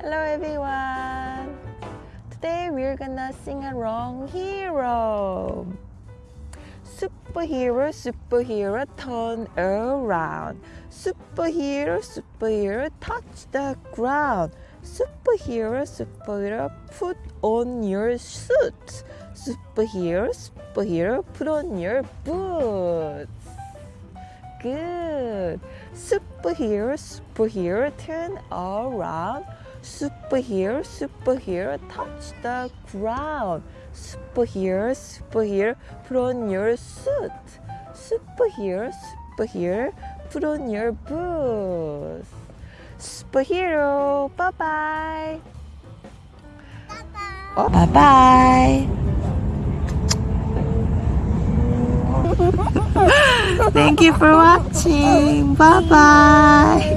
Hello everyone. Today we're gonna sing along hero. Superhero, superhero, turn around. Superhero, superhero, touch the ground. Superhero, superhero, put on your suit. Superhero, superhero, put on your boots. Good. Superhero, superhero, turn around. Superhero, superhero, touch the ground. Superhero, superhero, put on your suit. Superhero, superhero, put on your boots. Superhero, bye bye. Oh, bye bye. Thank you for watching. Bye bye.